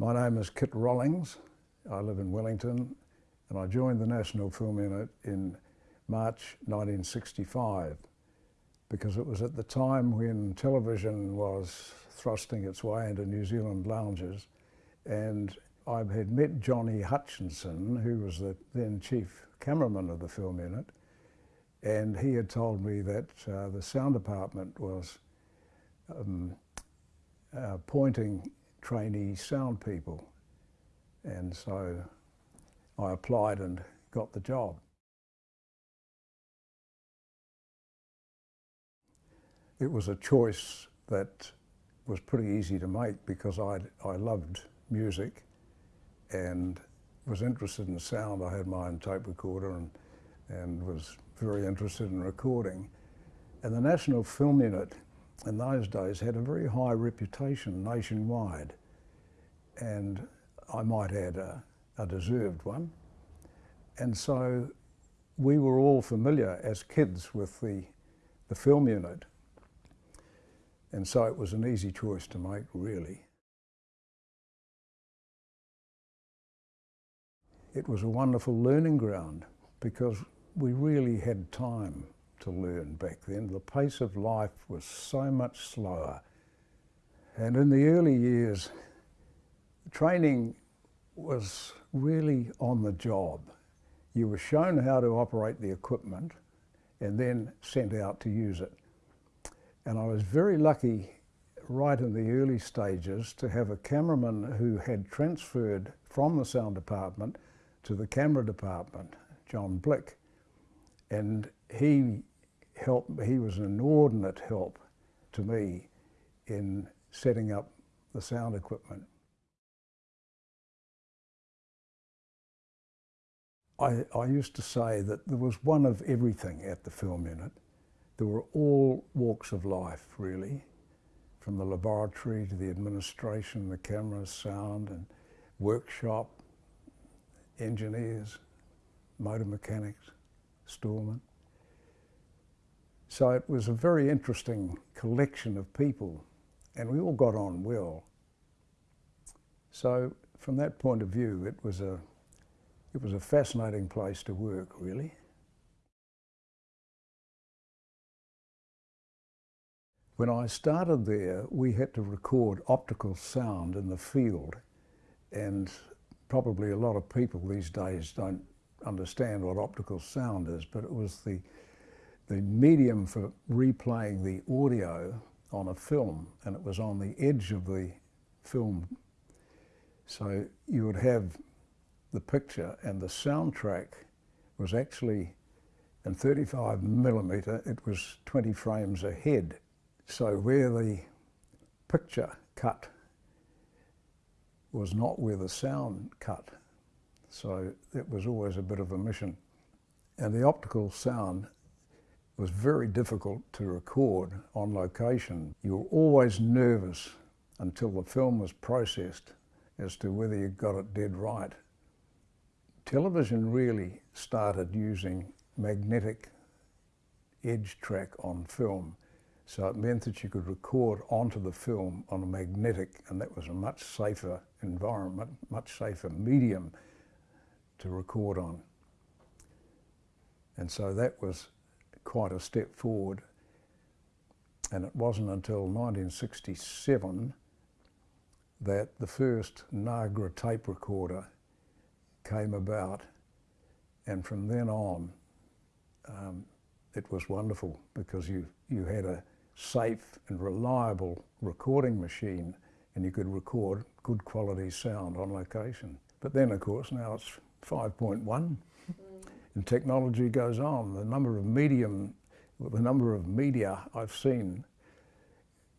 My name is Kit Rollings. I live in Wellington and I joined the National Film Unit in March 1965 because it was at the time when television was thrusting its way into New Zealand lounges and I had met Johnny Hutchinson who was the then chief cameraman of the film unit and he had told me that uh, the sound department was um, uh, appointing trainee sound people. And so I applied and got the job. It was a choice that was pretty easy to make because I, I loved music and was interested in sound. I had my own tape recorder and, and was very interested in recording. And the National Film Unit in those days had a very high reputation nationwide and I might add a, a deserved one. And so we were all familiar as kids with the, the film unit. And so it was an easy choice to make, really. It was a wonderful learning ground because we really had time to learn back then. The pace of life was so much slower. And in the early years, training was really on the job. You were shown how to operate the equipment and then sent out to use it. And I was very lucky right in the early stages to have a cameraman who had transferred from the sound department to the camera department, John Blick. And he helped, he was an inordinate help to me in setting up the sound equipment. I, I used to say that there was one of everything at the film unit. There were all walks of life, really, from the laboratory to the administration, the cameras, sound and workshop, engineers, motor mechanics, storemen. So it was a very interesting collection of people and we all got on well. So from that point of view, it was a it was a fascinating place to work, really. When I started there, we had to record optical sound in the field, and probably a lot of people these days don't understand what optical sound is, but it was the, the medium for replaying the audio on a film, and it was on the edge of the film. So you would have the picture and the soundtrack was actually in 35 millimeter, it was 20 frames ahead. So where the picture cut was not where the sound cut. So it was always a bit of a mission. And the optical sound was very difficult to record on location. You were always nervous until the film was processed as to whether you got it dead right. Television really started using magnetic edge track on film. So it meant that you could record onto the film on a magnetic and that was a much safer environment, much safer medium to record on. And so that was quite a step forward. And it wasn't until 1967 that the first Nagra tape recorder came about. And from then on, um, it was wonderful because you, you had a safe and reliable recording machine and you could record good quality sound on location. But then, of course, now it's 5.1 mm. And technology goes on. The number of medium, the number of media I've seen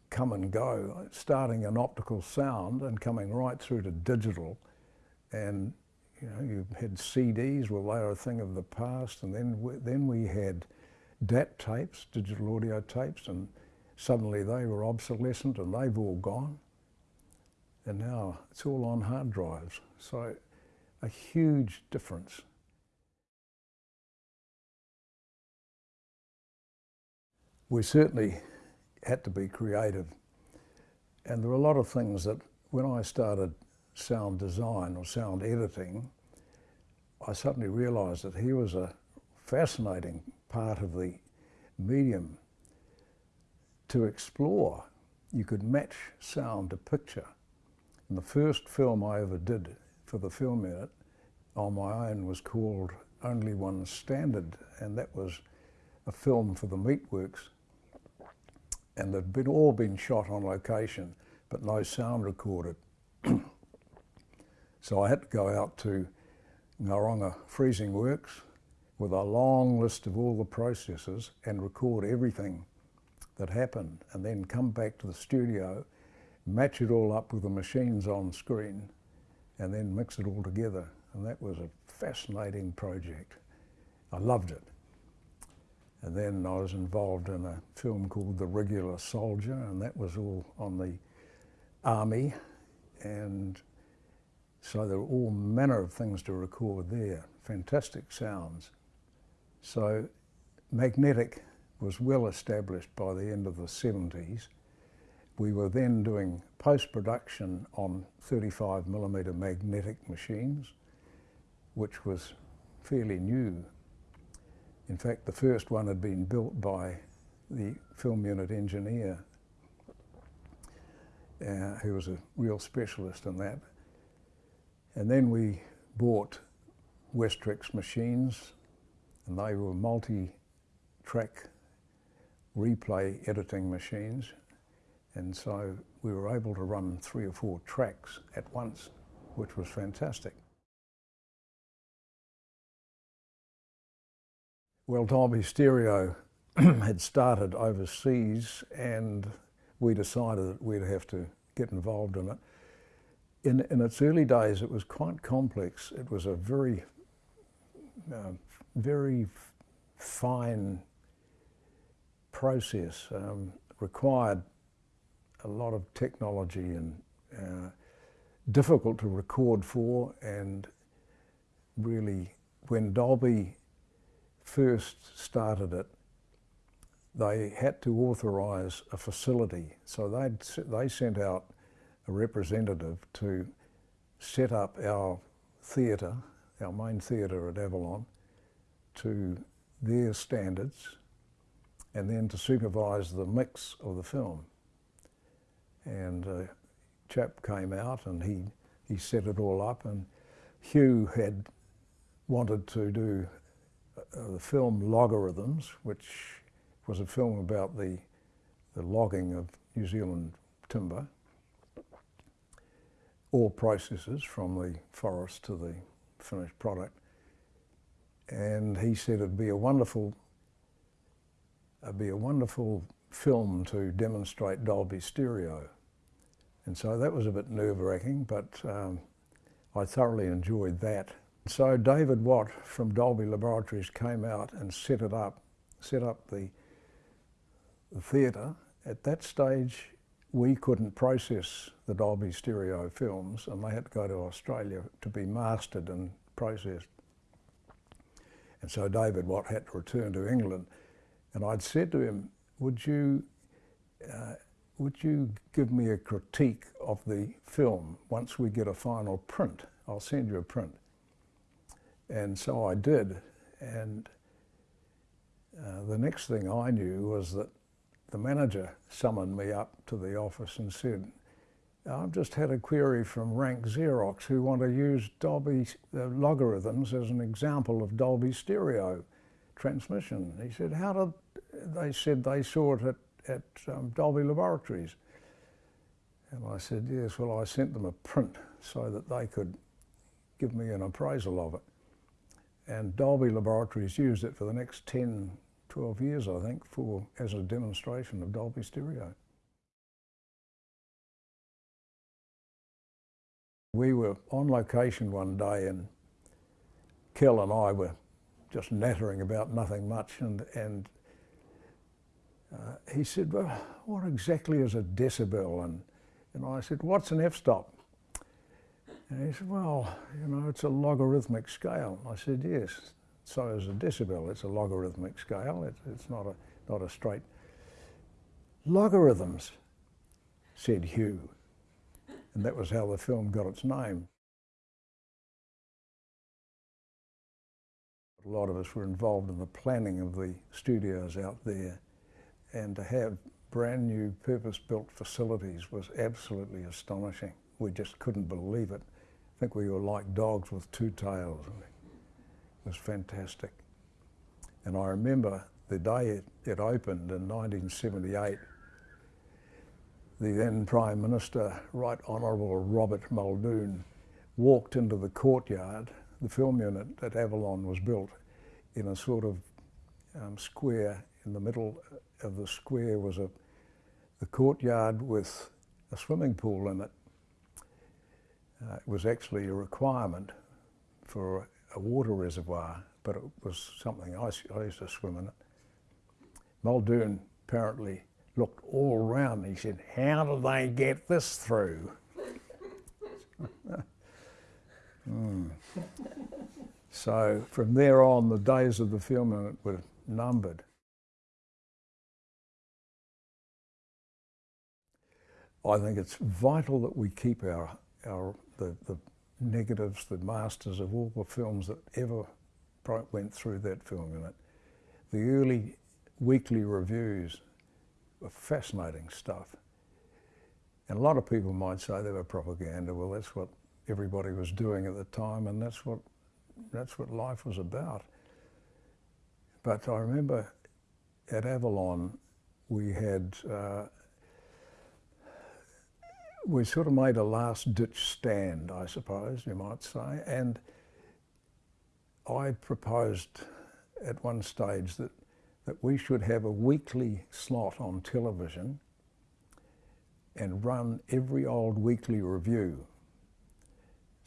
come and go, starting an optical sound and coming right through to digital and you know, you had CDs, well, they were a thing of the past, and then we, then we had DAT tapes, digital audio tapes, and suddenly they were obsolescent and they've all gone. And now it's all on hard drives. So a huge difference. We certainly had to be creative. And there were a lot of things that when I started sound design or sound editing, I suddenly realised that he was a fascinating part of the medium to explore. You could match sound to picture. And the first film I ever did for the Film Unit on my own was called Only One Standard, and that was a film for the Meatworks. And they'd been all been shot on location, but no sound recorded. so I had to go out to Ngauranga Freezing Works with a long list of all the processes and record everything that happened and then come back to the studio, match it all up with the machines on screen and then mix it all together. And that was a fascinating project. I loved it. And then I was involved in a film called The Regular Soldier, and that was all on the army. And so there were all manner of things to record there, fantastic sounds. So magnetic was well established by the end of the 70s. We were then doing post-production on 35 millimetre magnetic machines, which was fairly new. In fact, the first one had been built by the film unit engineer, uh, who was a real specialist in that. And then we bought Westrex machines, and they were multi-track replay editing machines. And so we were able to run three or four tracks at once, which was fantastic. Well, Dolby Stereo had started overseas and we decided that we'd have to get involved in it. In, in its early days, it was quite complex. It was a very, uh, very fine process, um, required a lot of technology and uh, difficult to record for and really when Dolby first started it they had to authorise a facility so they they sent out a representative to set up our theatre, our main theatre at Avalon to their standards and then to supervise the mix of the film. And a chap came out and he, he set it all up and Hugh had wanted to do the film Logarithms, which was a film about the, the logging of New Zealand timber, all processes from the forest to the finished product. And he said it'd be a wonderful it'd be a wonderful film to demonstrate Dolby Stereo. And so that was a bit nerve-wracking, but um, I thoroughly enjoyed that. So David Watt from Dolby Laboratories came out and set it up, set up the, the theatre. At that stage, we couldn't process the Dolby Stereo films and they had to go to Australia to be mastered and processed. And so David Watt had to return to England and I'd said to him, would you, uh, would you give me a critique of the film once we get a final print? I'll send you a print. And so I did. And uh, the next thing I knew was that the manager summoned me up to the office and said, I've just had a query from Rank Xerox who want to use Dolby uh, logarithms as an example of Dolby stereo transmission. He said, how did, they said they saw it at, at um, Dolby Laboratories. And I said, yes, well, I sent them a print so that they could give me an appraisal of it. And Dolby Laboratories used it for the next 10, 12 years, I think, for as a demonstration of Dolby Stereo. We were on location one day and Kel and I were just nattering about nothing much and, and uh, he said, well, what exactly is a decibel? And, and I said, what's an f-stop? And he said, well, you know, it's a logarithmic scale. I said, yes, so is a decibel. It's a logarithmic scale. It, it's not a, not a straight. Logarithms, said Hugh. And that was how the film got its name. A lot of us were involved in the planning of the studios out there and to have brand new purpose-built facilities was absolutely astonishing. We just couldn't believe it. I think we were like dogs with two tails. It was fantastic. And I remember the day it, it opened in 1978, the then Prime Minister, Right Honourable Robert Muldoon, walked into the courtyard. The film unit at Avalon was built in a sort of um, square. In the middle of the square was a the courtyard with a swimming pool in it. Uh, it was actually a requirement for a water reservoir, but it was something I, I used to swim in it. Muldoon apparently looked all around and he said, how do they get this through? mm. So from there on, the days of the film were numbered. I think it's vital that we keep our, our the, the negatives, the masters of all the films that ever went through that film unit. The early weekly reviews were fascinating stuff. And a lot of people might say they were propaganda. Well, that's what everybody was doing at the time, and that's what that's what life was about. But I remember at Avalon, we had uh, we sort of made a last ditch stand, I suppose you might say, and I proposed at one stage that that we should have a weekly slot on television and run every old weekly review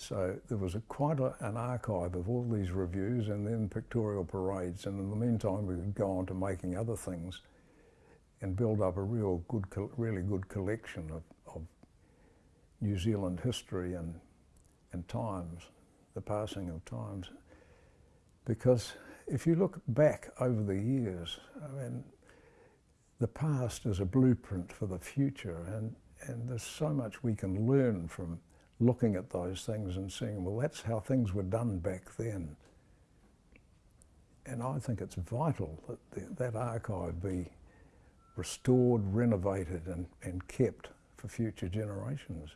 so there was a, quite a, an archive of all these reviews and then pictorial parades. And in the meantime, we could go on to making other things and build up a real good, really good collection of, of New Zealand history and, and times, the passing of times. Because if you look back over the years, I mean, the past is a blueprint for the future and, and there's so much we can learn from looking at those things and seeing, well, that's how things were done back then. And I think it's vital that the, that archive be restored, renovated and, and kept for future generations.